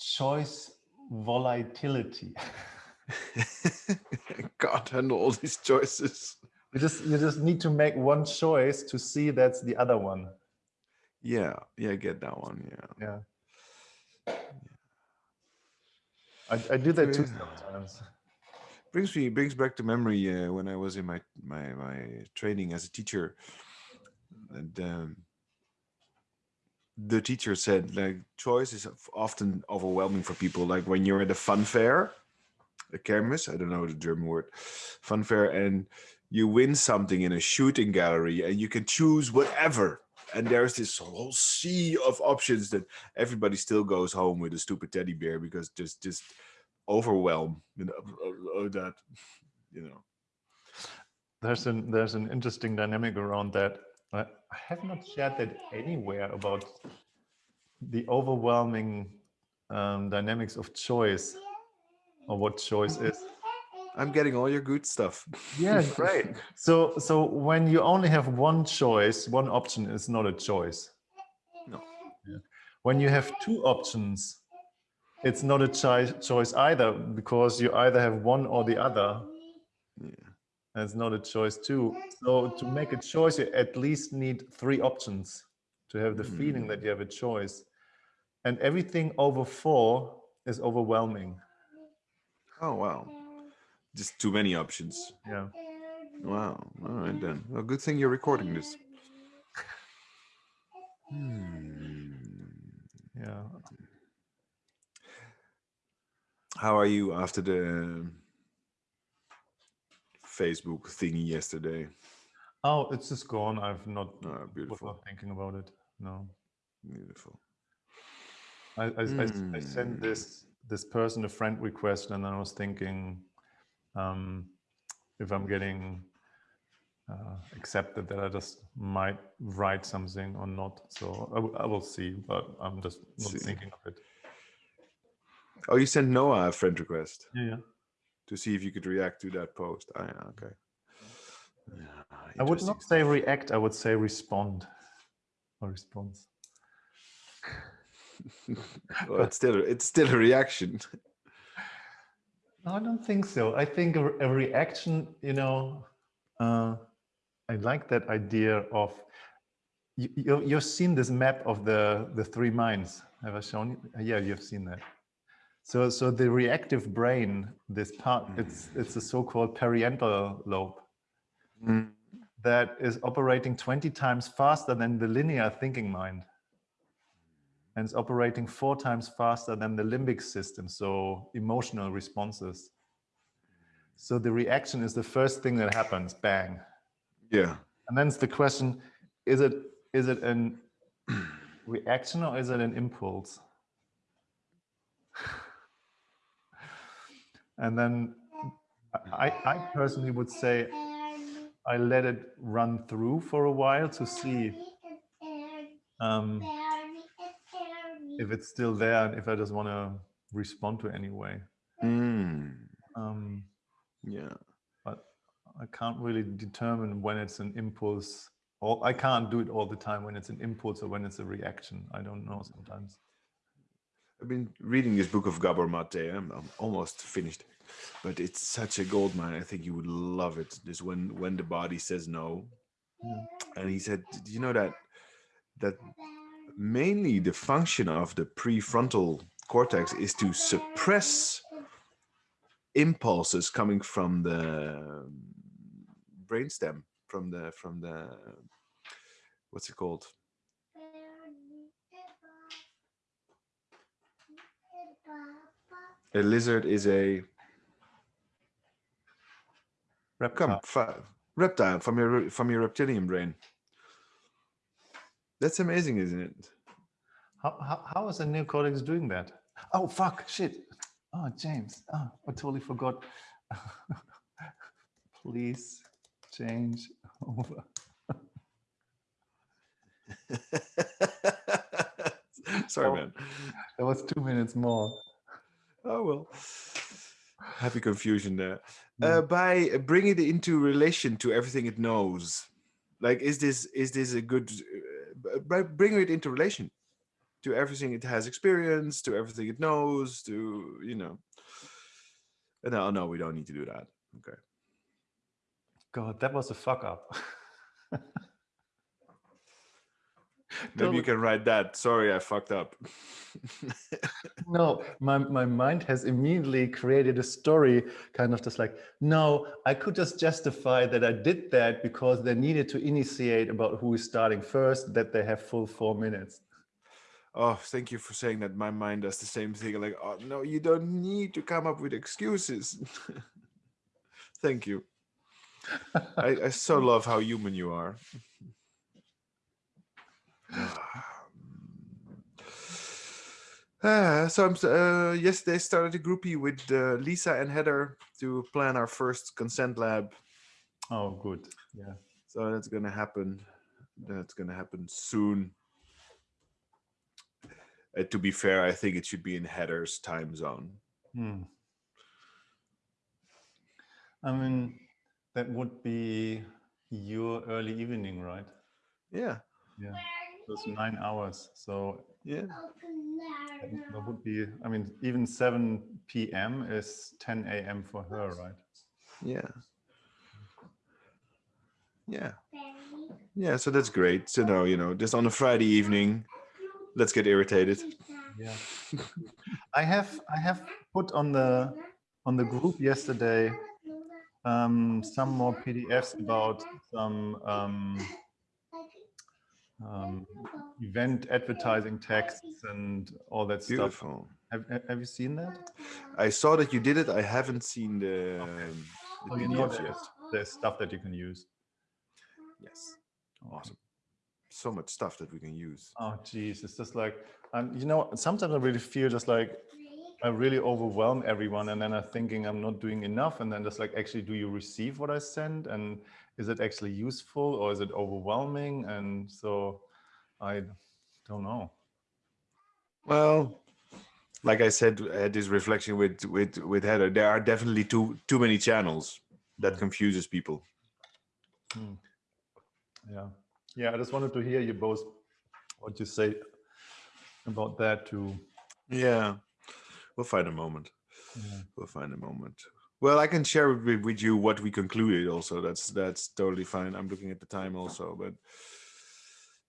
choice volatility. God, handle all these choices. You just you just need to make one choice to see that's the other one. Yeah, yeah, get that one. Yeah. Yeah. I, I do that too sometimes. brings me brings back to memory uh, when I was in my my my training as a teacher, and um, the teacher said like choice is often overwhelming for people. Like when you're at a fun fair, a kermis, I don't know the German word, fun fair, and you win something in a shooting gallery, and you can choose whatever. And there's this whole sea of options that everybody still goes home with a stupid teddy bear because just just overwhelm you know, that you know There's an there's an interesting dynamic around that. I I have not shared that anywhere about the overwhelming um, dynamics of choice or what choice is. i'm getting all your good stuff Yeah, great. So so when you only have one choice, one option is not a choice. No. Yeah. When you have two options, it's not a choi- choice either because you either have one or the other. yeah. and it's not a choice too. So to make a choice, you at least need three options to have the feeling that you have a choice. And everything over four is overwhelming. oh wow just too many options Yeah. wow all right then well good thing you're recording this Hmm. Yeah. how are you after the facebook thingy yesterday Oh, it's just gone. I've not oh, beautiful thinking about it. No. beautiful I, I, I s- I Hmm. sent this this person a friend request and I was thinking um, if I'm getting uh, accepted that I just might write something or not. So I, I will see, but I'm just not See. thinking of it. oh you sent noah a friend request Yeah, yeah. to see if you could react to that post ah, yeah, okay yeah, I would not say react, I would say respond or response. well, it's still it's still a reaction. No, I don't think so. I think a, a reaction, you know, uh, I like that idea of you, you, you've seen this map of the the three minds. Have I shown you? Yeah, you've seen that. So, so the reactive brain, this part, it's it's a so-called parietal lobe Mm. that is operating 20 times faster than the linear thinking mind. And it's operating four times faster than the limbic system, so emotional responses. So the reaction is the first thing that happens, bang. Yeah. And then it's the question, is it is it an reaction or is it an impulse? And then I, I personally would say I let it run through for a while to see um, if it's still there and if I just want to respond to anyway. Mm. Um, Yeah. but I can't really determine when it's an impulse or I can't do it all the time when it's an impulse or when it's a reaction. I don't know sometimes. I've been reading this book of Gabor Mate. I'm, I'm almost finished, but it's such a gold mine. I think you would love it. This when when the body says no, Yeah. and he said, "Do you know that that mainly the function of the prefrontal cortex is to suppress impulses coming from the brainstem, from the from the what's it called? A lizard is a Reptile. fi- reptile from your from your reptilian brain. That's amazing, isn't it? How, how, how is the neocortex doing that? Oh, fuck, shit. Oh, James. Oh, I totally forgot. Please change over. Sorry, Oh. man. That was two minutes more. Oh well. Happy confusion there. Mm. Uh, by bringing it into relation to everything it knows, like is this is this a good? Bringing it into relation, to everything it has experience, to everything it knows, to you know. And no, no, we don't need to do that. Okay. God, that was a fuck up. Maybe you can write that. Sorry, I fucked up. no, my, my mind has immediately created a story kind of just like, no, I could just justify that I did that because they needed to initiate about who is starting first, that they have full four minutes. Oh, thank you for saying that. My mind does the same thing. Like, oh, no, you don't need to come up with excuses. thank you. I, I so love how human you are. Uh, so I'm, uh, yesterday started a groupie with uh, Lisa and Heather to plan our first consent lab. Oh, good. Yeah. So that's going to happen. That's going to happen soon. Uh, to be fair, I think it should be in Heather's time zone. Hmm. I mean, that would be your early evening, right? Yeah. Yeah. Those nine hours. So yeah, that would be. I mean, even seven p.m. is ten a.m. for her, right? Yeah. Yeah. Yeah. So that's great to know. You know, just on a Friday evening, let's get irritated. Yeah. I have I have put on the on the group yesterday um, some more PDFs about some um, um, event advertising texts and all that Beautiful. stuff. Have, have you seen that? I saw that you did it. I haven't seen the, okay. the oh, you know yet. There's stuff that you can use. Yes. Awesome. So much stuff that we can use. Oh, geez. It's just like, um, you know, sometimes I really feel just like I really overwhelm everyone and then I'm thinking I'm not doing enough. And then just like, actually, do you receive what I send? And is it actually useful or is it overwhelming? And so I don't know. Well, like I said, I had this reflection with with with Heather. There are definitely too too many channels that confuses people. Hmm. Yeah, yeah. I just wanted to hear you both what you say about that too. Yeah, we'll find a moment. Yeah. We'll find a moment. Well, I can share with, with you what we concluded also. That's that's totally fine. I'm looking at the time also, but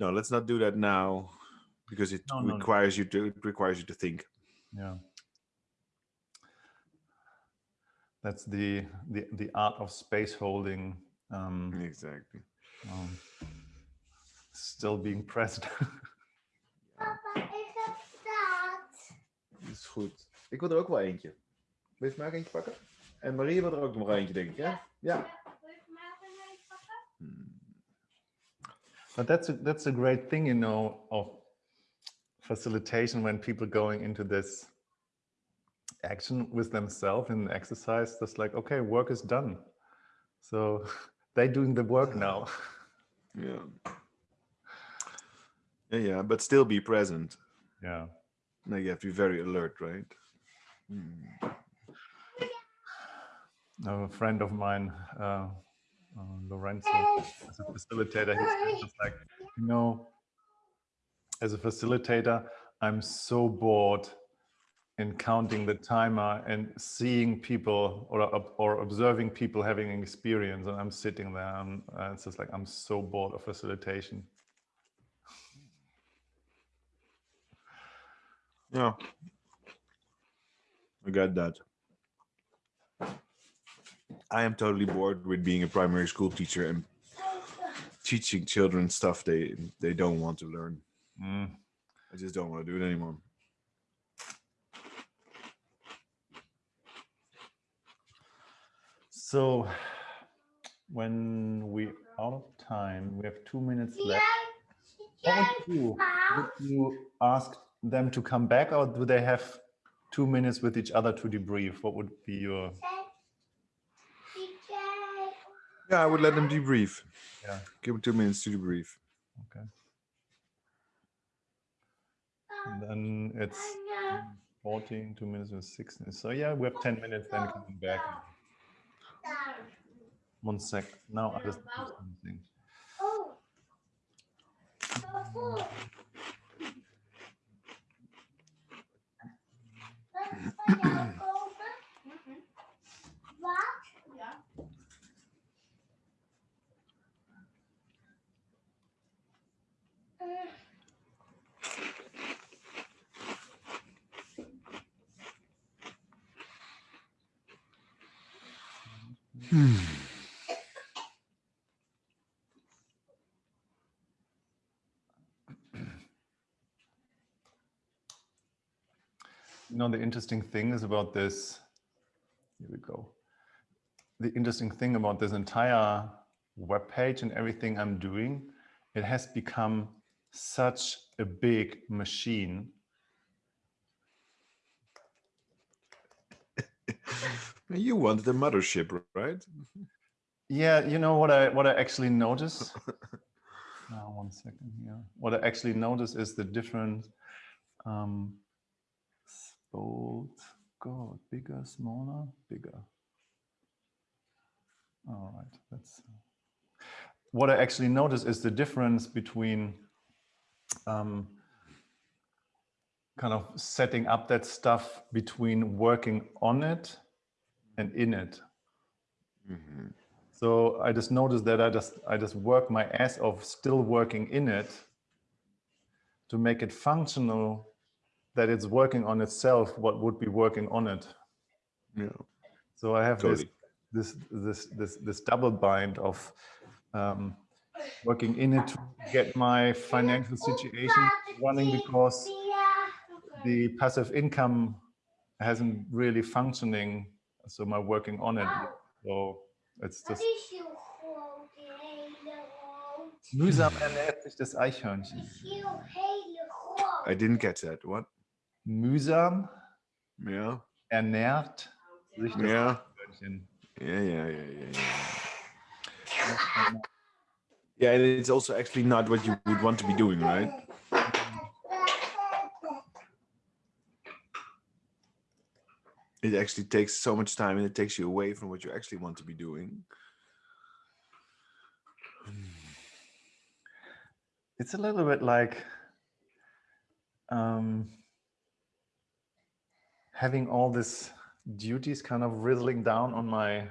no, let's not do that now because it No, no, no. requires you to it requires you to think. Yeah. That's the the the art of space holding. Um, Exactly. um, still being pressed. Papa, ik present. Dat is goed. Ik wil er ook wel eentje. Wil je mij ook eentje pakken? En Marie wil er ook nog eentje, denk ik, hè? Ja. Hmm. But that's a, that's a great thing, you know, of facilitation when people going into this action with themselves in exercise. That's like, okay, work is done. So they're doing the work now. Yeah. Yeah, yeah, but still be present. Yeah. Now you have to be very alert, right? Hmm. A friend of mine, uh, uh, Lorenzo, as a facilitator, he's just like, you know, as a facilitator, I'm so bored in counting the timer and seeing people or or observing people having an experience, and I'm sitting there, and uh, it's just like I'm so bored of facilitation. Yeah. I got that. I am totally bored with being a primary school teacher and teaching children stuff they they don't want to learn. Mm. I just don't want to do it anymore. So when we out of time, we have two minutes left. What would you? Would you ask them to come back or do they have two minutes with each other to debrief? What would be your Yeah, I would let them debrief. Yeah. Give them two minutes to debrief. okay? And then it's 14, two minutes and 16. So yeah, we have 10 minutes then coming back. One sec. Now I just do something. Hmm. You know, the interesting thing is about this, here we go. The interesting thing about this entire web page and everything I'm doing, it has become such a big machine. you wanted a mothership, right? Yeah, you know what I what I actually notice. now, one second here. What I actually notice is the different um, bold, God, bigger, smaller, bigger. All right, that's what I actually notice is the difference between um, kind of setting up that stuff between working on it and in it. Mm -hmm. So I just noticed that I just I just work my ass off still working in it to make it functional that it's working on itself what would be working on it. Yeah. So I have totally. this this this this this double bind of um, working in it to get my financial situation running because the passive income hasn't really functioning. So my working on it. So it's just. Mühsam ernährt sich das Eichhörnchen. I didn't get that. What? Mühsam Yeah. ernährt sich das ja. Eichhörnchen. Yeah, yeah, yeah, yeah, yeah. Yeah, and it's also actually not what you would want to be doing, right? It actually takes so much time and it takes you away from what you actually want to be doing. It's a little bit like um, having all this duties kind of rizzling down on my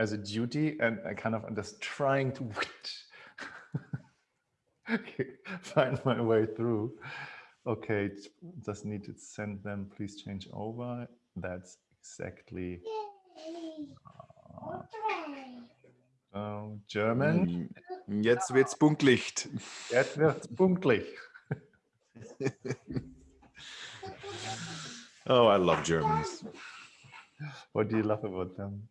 as a duty and I kind of am just trying to find my way through. Okay, just need to send them, please change over. That's exactly uh, German. Mm, jetzt wird's punktlich. Jetzt wird's punktlich. oh, I love Germans. What do you love about them?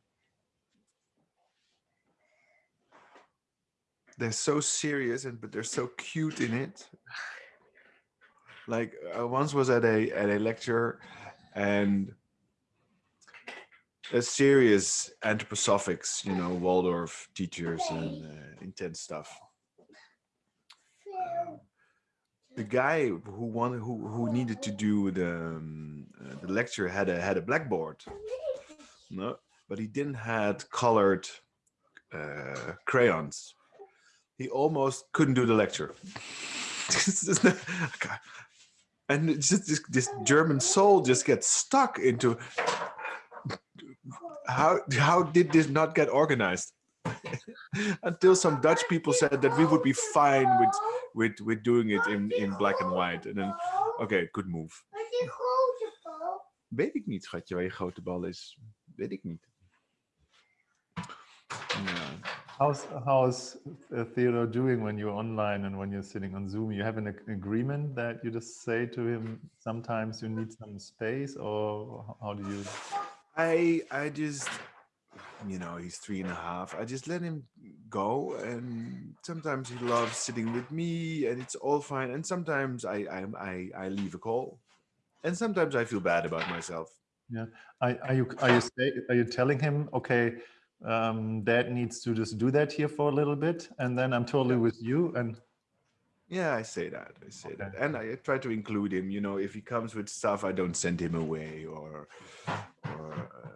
They're so serious and but they're so cute in it. Like I once was at a at a lecture and a serious anthroposophics you know waldorf teachers and uh, intense stuff. The guy who wanted who who needed to do the um, uh, the lecture had a had a blackboard. No but he didn't had colored uh, crayons he almost couldn't do the lecture. and just this, this German soul just gets stuck into how how did this not get organized? Until some Dutch people said that we would be fine with with with doing it in in black and white. And then, okay, good move. Weet ik niet, schatje, waar je grote bal is. Weet ik niet. Ja. How's how's uh, Theodore doing when you're online and when you're sitting on Zoom? You have an agreement that you just say to him sometimes you need some space, or how do you? I I just you know he's three and a half. I just let him go, and sometimes he loves sitting with me, and it's all fine. And sometimes I I I, I leave a call, and sometimes I feel bad about myself. Yeah, are, are you are you stay, are you telling him okay? Um, dad needs to just do that here for a little bit and then I'm totally yeah. with you and yeah I say that I say okay. that and I try to include him you know if he comes with stuff I don't send him away or, or uh,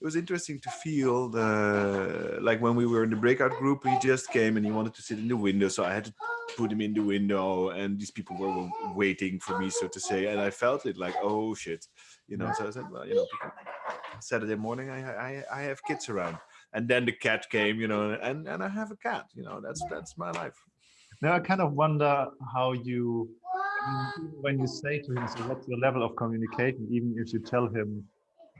it was interesting to feel the like when we were in the breakout group he just came and he wanted to sit in the window so I had to put him in the window and these people were waiting for me so to say and I felt it like oh shit you know so I said well you know people, Saturday morning, I, I, I have kids around. And then the cat came, you know, and, and I have a cat, you know, that's, that's my life. Now I kind of wonder how you, when you say to him, so what's your level of communication, even if you tell him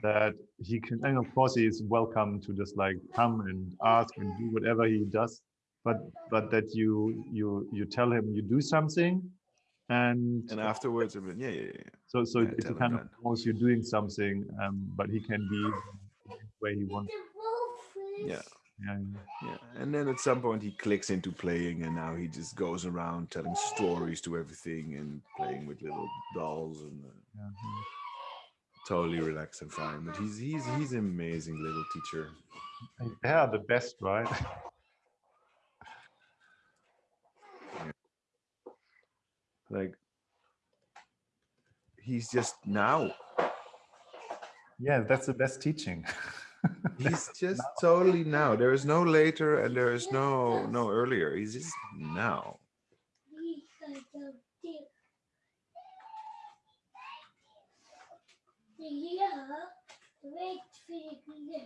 that he can and of course he is welcome to just like come and ask and do whatever he does but but that you you you tell him you do something and And afterwards, yeah, yeah, yeah. so so yeah, it's a kind of that. you're doing something um but he can be where he wants Yeah. yeah Yeah, and then at some point he clicks into playing, and now he just goes around telling stories to everything and playing with little dolls and uh, yeah, totally relaxed and fine. But he's he's he's an amazing little teacher. They are the best right Like he's just now. yeah that's the best teaching He's just totally now. There is no later and there is no no earlier. He's just now.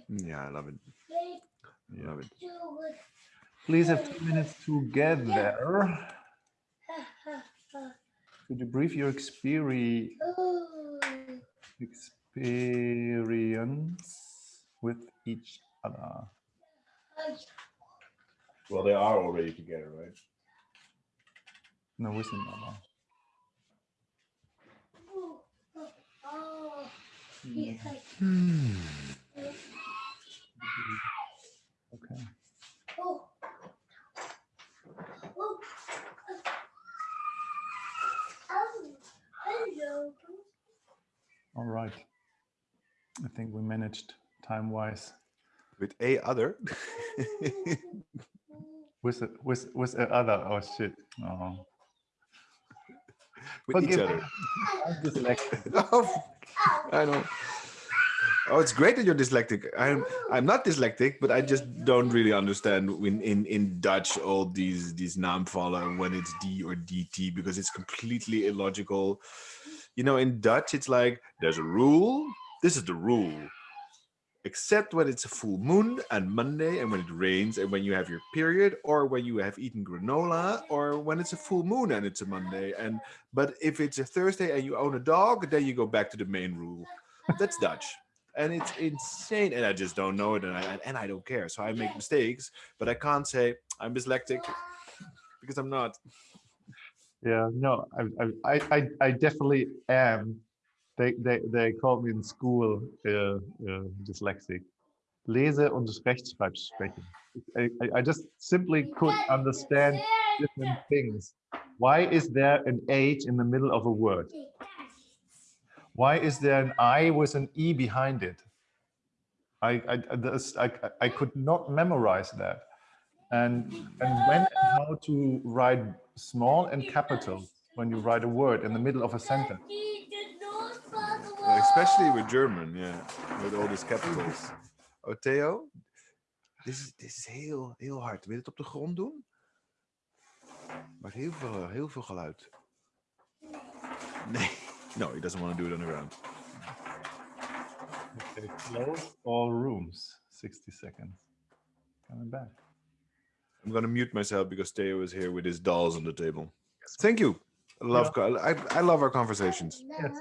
Yeah, I love it. I love it. please have two minutes together could you brief your experience experience with each other? Well, they are already together, right? no with another okay all right i think we managed time wise With a other. with a, with with a other oh shit oh With each other. I'm dyslexic. Oh, I know. Oh, it's great that you're dyslexic. I'm I'm not dyslexic, but I just don't really understand when in in Dutch all these these naamvallen when it's D or DT because it's completely illogical. You know, in Dutch it's like there's a rule. This is the rule. Except when it's a full moon and Monday and when it rains and when you have your period or when you have eaten granola or when it's a full moon and it's a Monday and but if it's a Thursday and you own a dog, then you go back to the main rule. That's Dutch. And it's insane. And I just don't know it. And I, and I don't care. So I make mistakes, but I can't say I'm dyslexic because I'm not. Yeah, no, I, I, I, I definitely am. They, they, they called me in school uh, uh, dyslexic. Lese- und Rechtschreibschwäche. I, I, I just simply couldn't understand different things. Why is there an H in the middle of a word? Why is there an I with an E behind it? I, I, I- this- I, I could not memorize that. And, and when and how to write small and capital when you write a word in the middle of a sentence. Especially with German, yeah. With all these capitals. Oh, Theo? Dit is, dit is heel, heel hard. Wil je het op de grond doen? Maakt heel veel, heel veel geluid. Nee. No, he doesn't want to do it on the ground. Okay, close all rooms, 60 seconds. Coming back. I'm gonna mute myself because Theo is here with his dolls on the table. Thank you. I love co- I, I love our conversations. Yes.